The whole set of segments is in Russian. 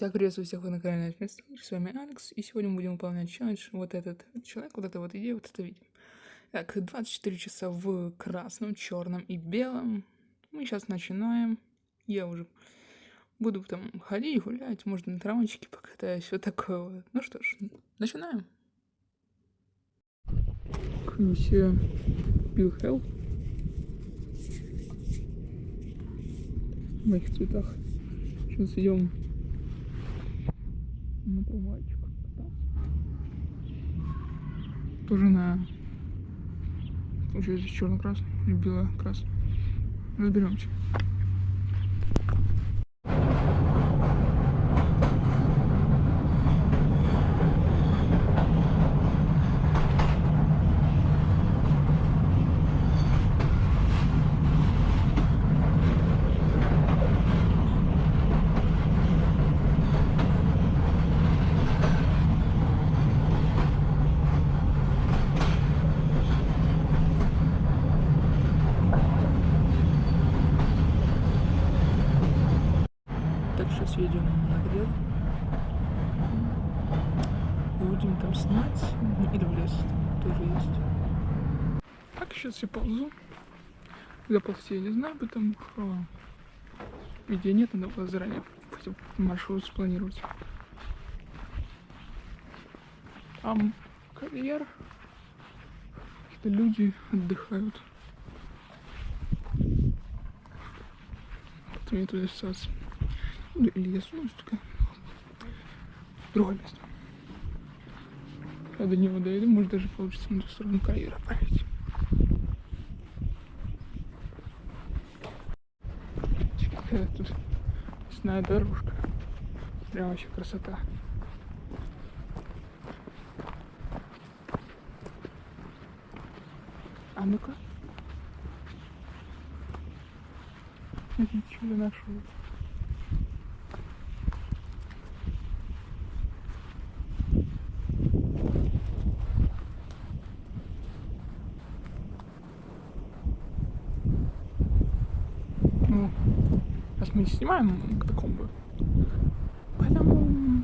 Итак, приветствую всех на канале Альфинсталлер, с вами Алекс, и сегодня мы будем выполнять челлендж вот этот человек, вот эта вот идея, вот это видео. Так, 24 часа в красном, черном и белом. Мы сейчас начинаем. Я уже буду там ходить, гулять, может на травмочке покатаюсь, вот такое вот. Ну что ж, начинаем. Билл Хелл. В моих цветах. Сейчас идем на трамвайчик Тоже на... Получается черно-красный или бело-красный. Разберемся. сейчас едем на греб. Будем снимать. Или в лес тоже есть. Так, сейчас я ползу. Куда ползти я не знаю, потому что идеи нет, надо было заранее маршрут спланировать. Там карьер. Какие-то люди отдыхают. Потом я туда сейчас ну, или я сунусь только другое место. Я до него доеду, может даже получится на ту сторону карьера проехать. Какая тут лесная дорожка. Прям вообще красота. А ну-ка. Смотрите, что я нашел. Сейчас мы не снимаем катакомбы. Поэтому...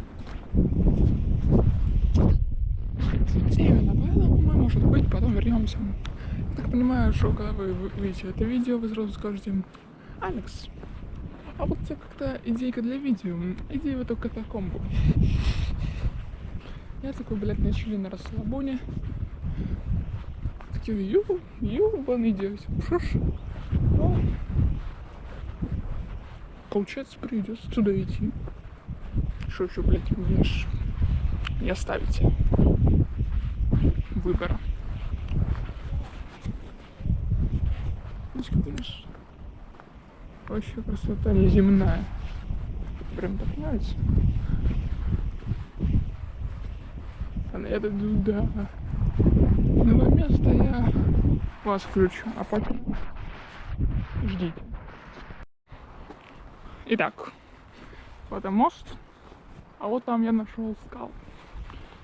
Именно поэтому мы, может быть, потом вернемся. Я так понимаю, что когда вы увидите это видео, вы сразу скажете, Алекс, а вот у тебя как-то идейка для видео, иди в эту катакомбу. Я такой, блядь, начали на расслабоне. Такие, ю, юбаный дядь, что ж. Ну, получается, придется туда идти. Что еще, блядь, мне ж не оставите выбора. Вообще красота неземная. Прям так нравится. А я дойду до нового места, я вас включу, а потом ждите. Итак, вот это мост, а вот там я нашел скал.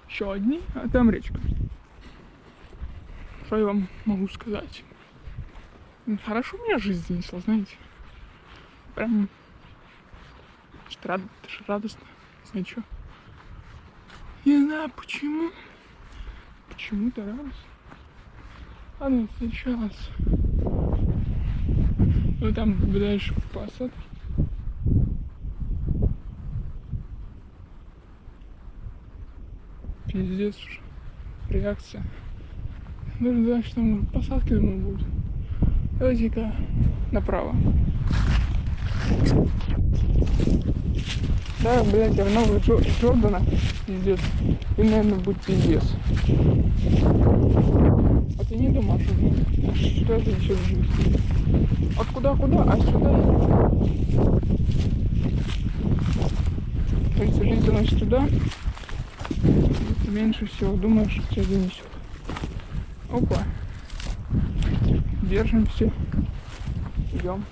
Еще одни, а там речка. Что я вам могу сказать? Хорошо меня жизнь занесла, знаете. Прям рад, радостно. Не что. Не знаю почему. Почему-то радостно. Ладно, сейчас. Ну там дальше посадки. Пиздец уже. Реакция. Даже знаю, что там посадки, думаю, будут. Давайте-ка направо. Да, блядь, я в новых Джордана. Пиздец. И, наверное, будет пиздец. А ты не думал, что, это еще жизнь? От куда-куда, а сюда? Кажется, жизнь заносит туда меньше всего думаешь, что тебя занесет. Опа. Держимся. Идем.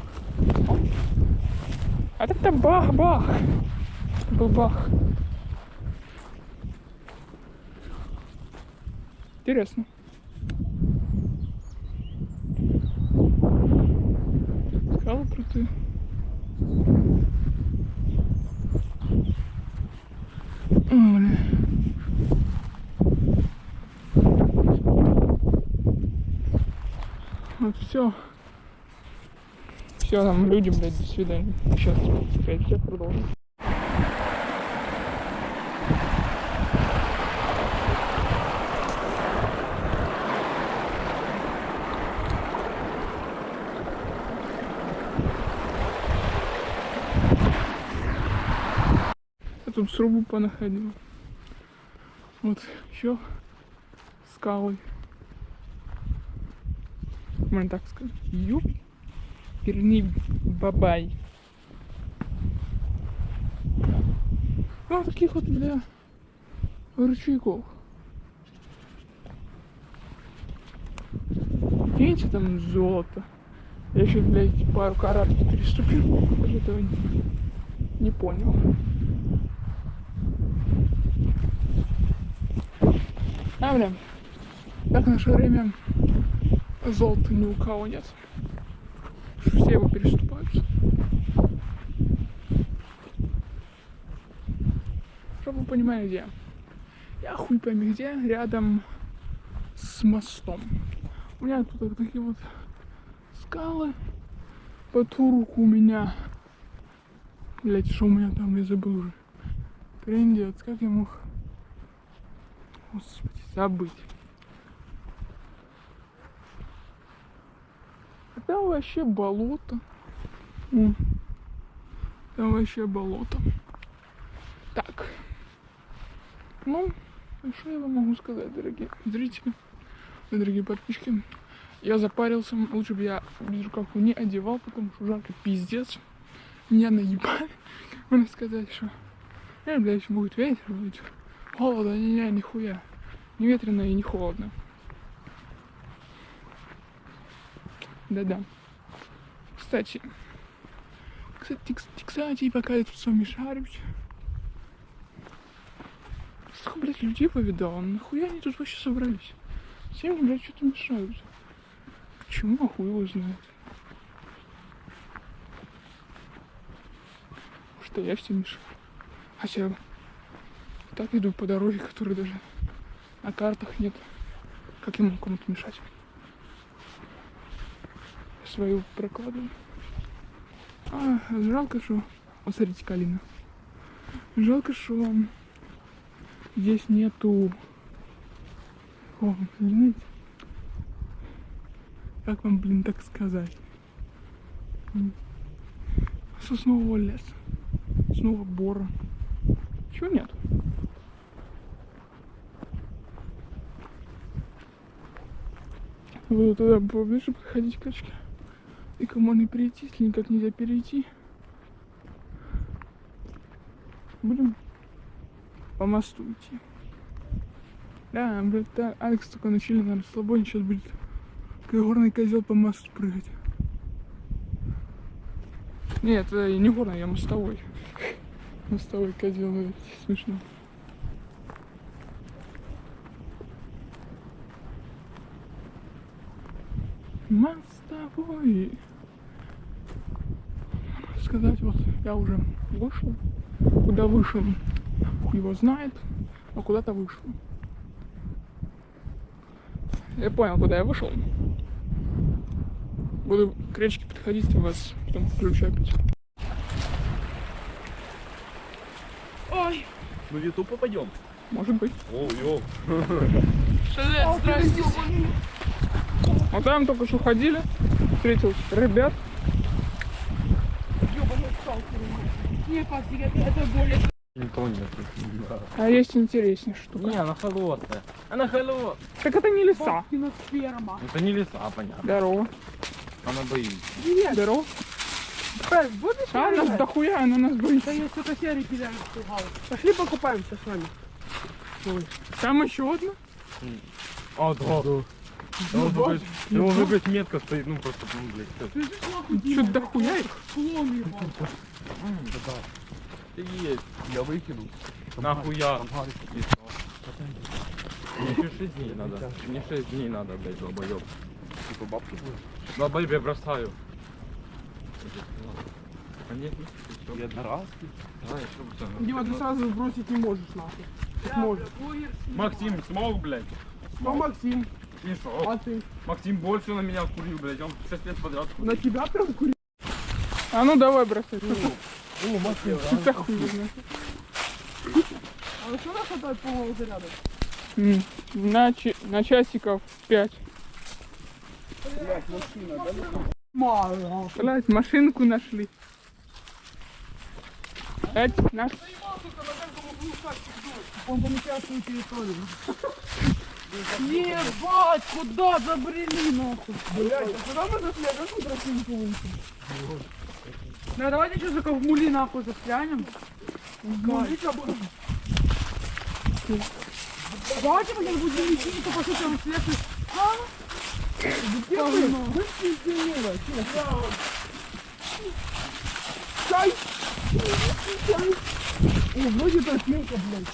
А это бах-бах. Был бах. Интересно. Скалы крутые. Вот все. Все, там люди, блядь, до свидания. Сейчас опять все продолжим. Я тут срубу понаходил. Вот еще скалы. Можно так сказать. Юп. Перни бабай. Ну, таких вот, бля, ручейков. Видите, там золото. Я еще, блядь, пару карат переступил. Даже этого не, не понял. А, бля, как в наше время золота ни у кого нет. Все его переступают. Чтобы вы понимали, где. Я хуй пойми где, рядом с мостом. У меня тут вот такие вот скалы. По ту руку у меня... Блять, что у меня там, я забыл уже. Трендец, как я мог... Господи, забыть. Там вообще болото. О, там вообще болото. Так. Ну, а что я вам могу сказать, дорогие зрители, дорогие подписчики? Я запарился, лучше бы я безрукавку не одевал, потому что жарко пиздец. Меня наебали. Можно сказать, что... Э, блядь, будет ветер, будет холодно, не, не, нихуя. Не ветрено и не холодно. Да-да. Кстати, кстати, кстати, пока я тут с вами шарюсь, сколько, блядь, людей повидал, нахуя они тут вообще собрались? Всем, блядь, что-то мешают. Почему, а хуй его знает. Что я всем мешаю. Хотя так иду по дороге, которой даже на картах нет. Как я могу кому-то мешать? Свою прокладываю. А, жалко, что... Вот смотрите, Калина. Жалко, что здесь нету... О, знаете? Как вам, блин, так сказать? Соснового леса. Снова бора. Чего нет? Буду туда поближе подходить к И кому можно перейти, если никак нельзя перейти. Будем по мосту идти. Да, да, Алекс только начали на расслабоне, сейчас будет горный козел по мосту прыгать. Нет, это не горный, я мостовой. Мостовой козел, это смешно. Мостовой. Сказать, вот я уже вышел. Куда вышел, его знает, но куда-то вышел. Я понял, куда я вышел. Буду к речке подходить, вас потом включу опять. Ой, Мы в YouTube попадем. может быть. О, йоу. Здрасте. Вот там только что ходили, встретил ребят. Никого нет. А есть интереснее штука. Не, она холодная. Она холодная. Так это не леса. Это не леса, понятно. Здорово. Она боится. Здорово. будешь А, нас дохуя, она нас боится. я что-то серый кидаю. Пошли покупаемся с вами. Там еще одна. А, да. Ну, блядь, его уже, блядь, метка стоит, ну просто, ну, блядь, всё. Что дохуя их? Клон ебал. Есть. Я выкину. Нахуя? И что? Мне еще 6 дней надо. Мне 6 дней надо, блядь, долбоёб. Типа бабки будешь? Долбоёб, я бросаю. А нет, нет. Я одноразки. А, еще пацаны. Дима, ты сразу бросить не можешь нахуй. Ты сможешь. Максим, смог, блядь. Кто Максим? И что? А ты? Максим больше на меня курил, блядь, он 6 лет подряд курил. На тебя прям курил? А ну давай бросай. О, Максим, Это хуй знает. А что нас хватает полного заряда? На, на часиков 5. Мало. Блять, машинку нашли. Это наш... Он помечает свою территорию. Ебать, куда забрели нахуй? Блять, а куда мы зашли? А как мы тропинку вышли? Да давайте сейчас только в мули нахуй застрянем. Давайте мы сейчас будем идти, то по сути он слепый. А? Чай! О, вроде тропинка, блядь.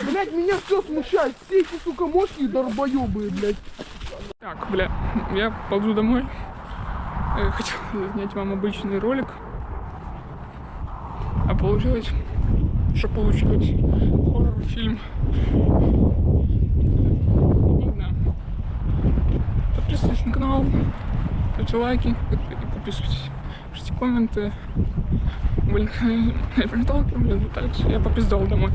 Блять, меня все смущает. Все эти, сука, мощные долбоебые, блядь. Так, бля, я ползу домой. Э, Хотел снять вам обычный ролик. А получилось, что получилось. Хоррор-фильм. Ладно. Подписывайтесь на канал, ставьте лайки, подписывайтесь, пишите комменты. Блин, я пролетал, блин, так, я попиздал домой.